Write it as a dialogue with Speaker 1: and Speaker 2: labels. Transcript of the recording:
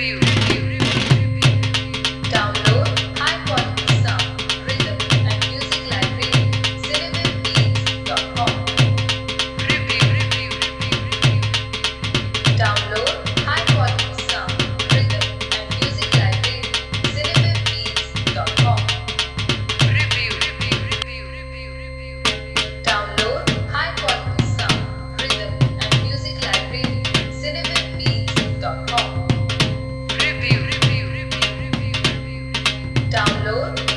Speaker 1: You. alone